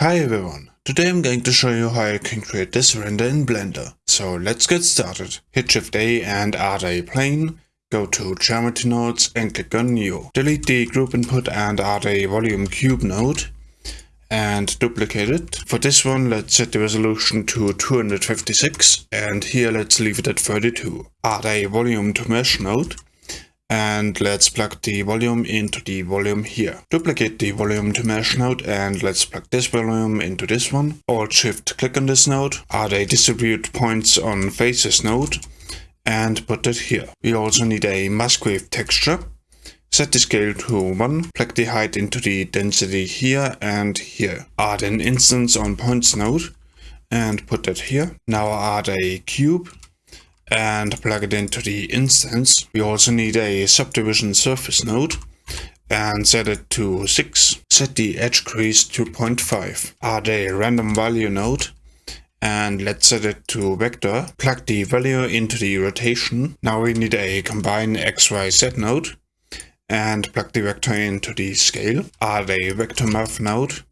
Hi everyone, today I'm going to show you how you can create this render in Blender. So let's get started. Hit Shift A and add a plane, go to Geometry Nodes and click on New. Delete the group input and add a volume cube node and duplicate it. For this one let's set the resolution to 256 and here let's leave it at 32. Add a volume to mesh node and let's plug the volume into the volume here. Duplicate the volume to mesh node and let's plug this volume into this one. Alt shift click on this node, add a distribute points on faces node and put it here. We also need a Musgrave texture. Set the scale to 1, plug the height into the density here and here. Add an instance on points node and put that here. Now add a cube and plug it into the instance. We also need a subdivision surface node and set it to 6. Set the edge crease to 0.5. Add a random value node and let's set it to vector. Plug the value into the rotation. Now we need a combine XYZ node and plug the vector into the scale. Add a vector math node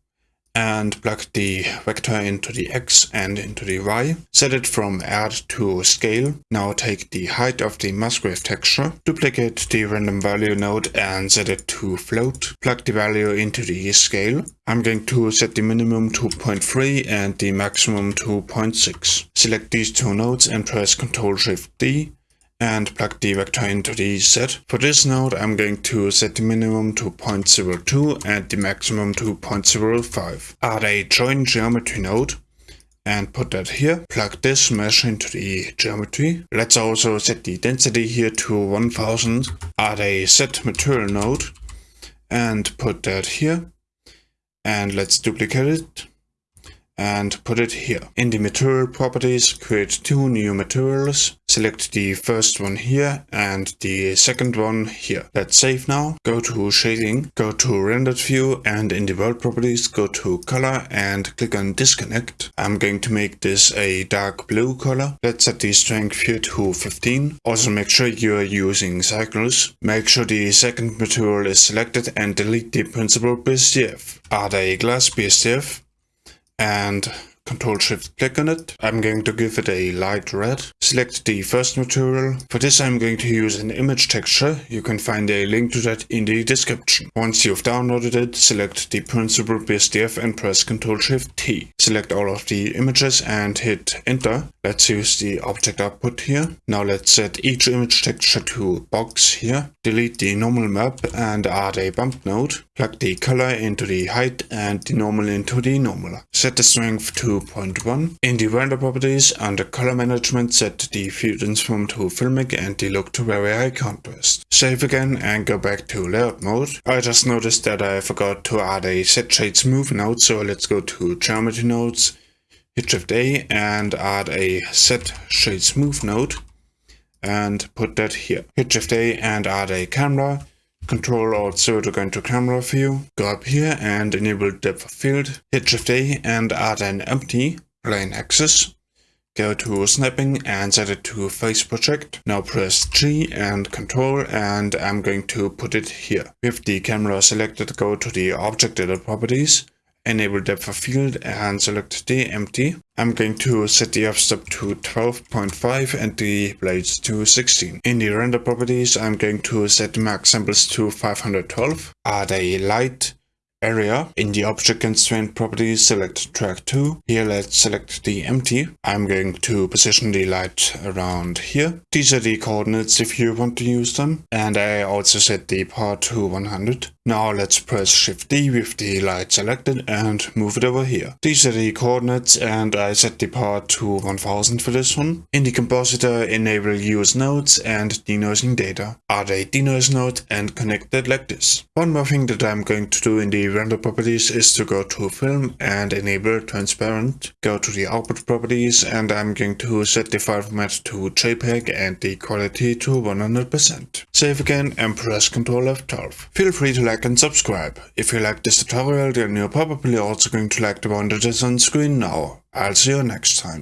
and plug the vector into the x and into the y. Set it from add to scale. Now take the height of the Musgrave texture, duplicate the random value node and set it to float. Plug the value into the scale. I'm going to set the minimum to 0.3 and the maximum to 0.6. Select these two nodes and press Ctrl Shift D and plug the vector into the set. For this node I'm going to set the minimum to 0.02 and the maximum to 0.05. Add a join geometry node and put that here. Plug this mesh into the geometry. Let's also set the density here to 1000. Add a set material node and put that here. And let's duplicate it and put it here. In the material properties, create two new materials. Select the first one here and the second one here. Let's save now. Go to shading, go to rendered view and in the world properties go to color and click on disconnect. I'm going to make this a dark blue color. Let's set the strength here to 15. Also make sure you're using cycles. Make sure the second material is selected and delete the Principled BSDF. Add a glass BSDF and Control Shift click on it. I'm going to give it a light red. Select the first material. For this I'm going to use an image texture. You can find a link to that in the description. Once you've downloaded it, select the Principled BSDF and press Control Shift T. Select all of the images and hit enter. Let's use the object output here. Now let's set each image texture to box here. Delete the normal map and add a bump node. Plug the color into the height and the normal into the normal. Set the strength to 2.1. In the render properties, under color management, set the field from to filmic and the look to very high contrast. Save again and go back to layout mode. I just noticed that I forgot to add a set shade smooth node, so let's go to geometry nodes, hit shift A and add a set shade smooth node and put that here. Hit shift A and add a camera Control Alt 0 to go into camera view. Go up here and enable depth of field. Hit Shift A and add an empty plane axis. Go to snapping and set it to face project. Now press G and Control and I'm going to put it here. With the camera selected, go to the object edit properties enable depth of field and select the empty. I'm going to set the f-stop to 12.5 and the blades to 16. In the render properties, I'm going to set the max samples to 512. Add a light area. In the object constraint properties, select track to. Here let's select the empty. I'm going to position the light around here. These are the coordinates if you want to use them. And I also set the part to 100. Now let's press Shift D with the light selected and move it over here. These are the coordinates and I set the part to 1000 for this one. In the compositor enable use nodes and denoising data. Add a denoise node and connect it like this. One more thing that I'm going to do in the render properties is to go to film and enable transparent. Go to the output properties and I'm going to set the file format to JPEG and the quality to 100%. Save again and press Ctrl F12. Feel free to like like and subscribe. If you like this tutorial then you're probably also going to like the one that is on screen now. I'll see you next time.